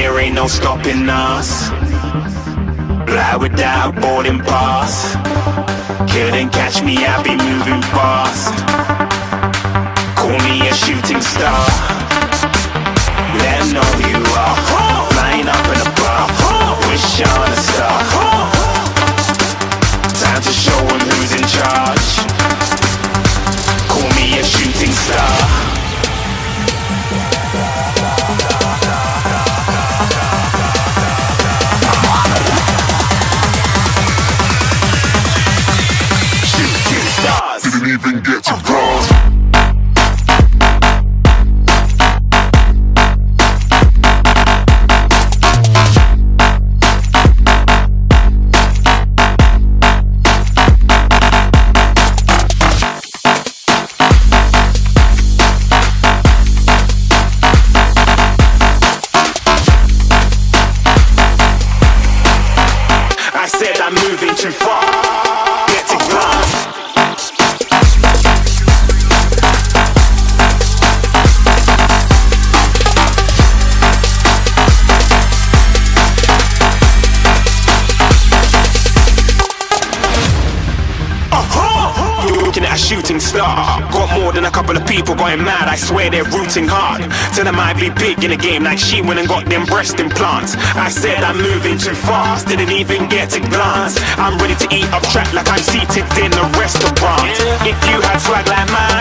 there ain't no stopping us. Fly without boarding pass. Couldn't catch me, I be moving fast. Call me a shooting star. Let know you are. Flying up in a bar. Wish on a star. Time to show who's in charge. Call me a shooting star. I'm too far. Get to glass. Shooting star. Got more than a couple of people going mad. I swear they're rooting hard. Tell them I be big in the game like she went and got them breast implants. I said I'm moving too fast, didn't even get a glance. I'm ready to eat up track like I'm seated in a restaurant. If you had swag like mine,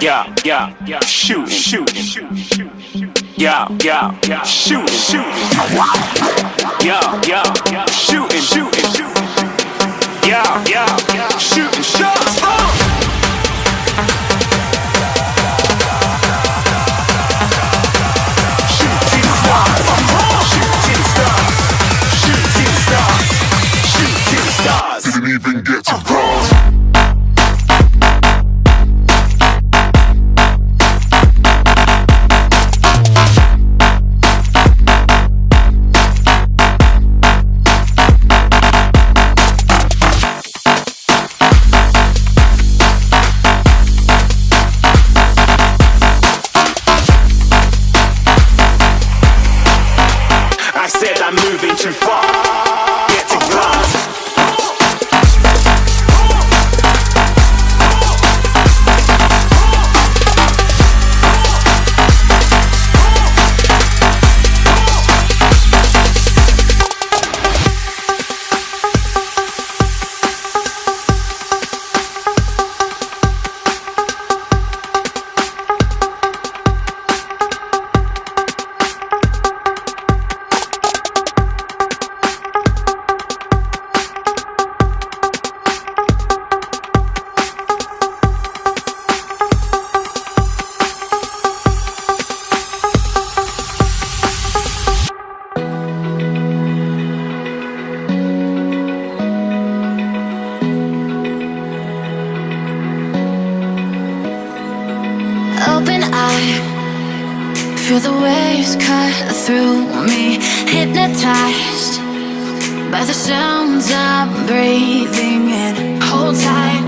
Yeah, yeah, yeah. Shoot, shoot, shoot, shoot. Yeah, yeah, yeah. Shooting, shooting. Yeah, yeah, yeah. Shooting, shooting, shooting. Yeah, yeah, yeah. Shooting shots. Shooting stars. Shooting stars. Shooting stars. Shooting stars. Didn't even get feel the waves cut through me. Hypnotized by the sounds I'm breathing in. Hold tight,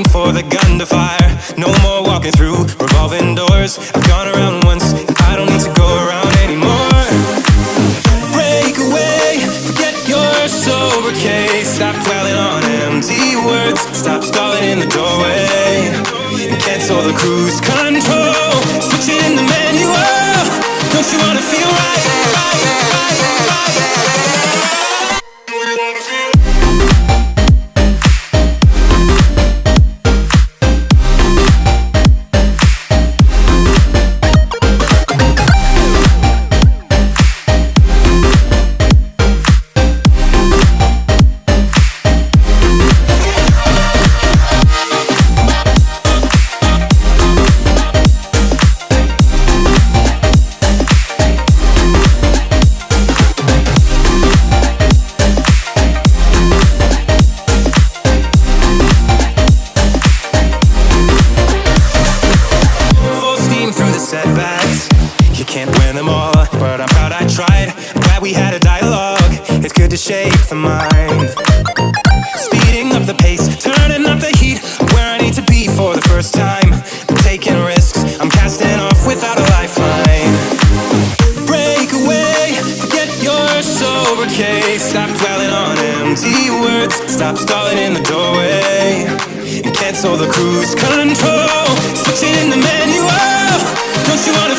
waiting for the gun to fire. No more walking through revolving doors. I've gone around once, and I don't need to go around anymore. Break away, forget your sober case. Stop dwelling on empty words. Stop stalling in the doorway. And cancel the cruise control. We had a dialogue. It's good to shake the mind. Speeding up the pace, turning up the heat. Where I need to be for the first time. I'm taking risks, I'm casting off without a lifeline. Break away, forget your sober case. Stop dwelling on empty words. Stop stalling in the doorway. And cancel the cruise control. Switch it in the manual. Don't you wanna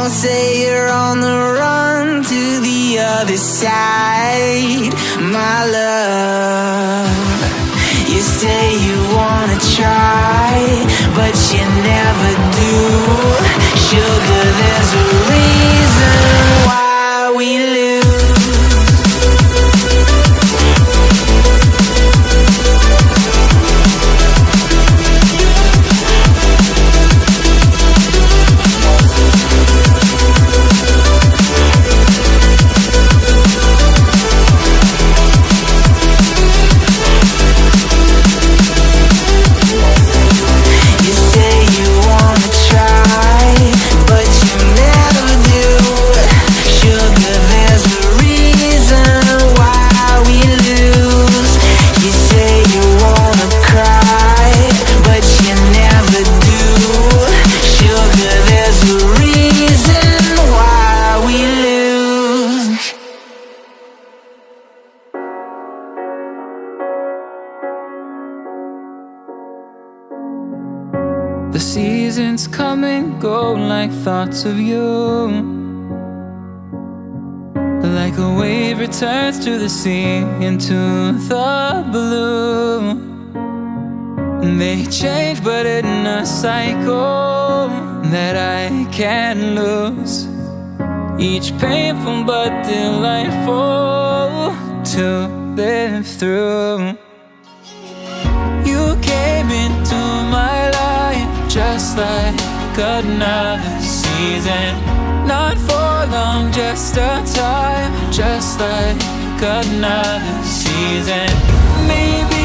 don't say you're on the run to the other side, my love. You say you wanna try, but you never do. Sugar, there's a reason why we lose. The seasons come and go like thoughts of you. Like a wave returns to the sea into the blue. They change, but in a cycle that I can't lose. Each painful but delightful to live through. Another season. Not for long, just a time, just like another season. Maybe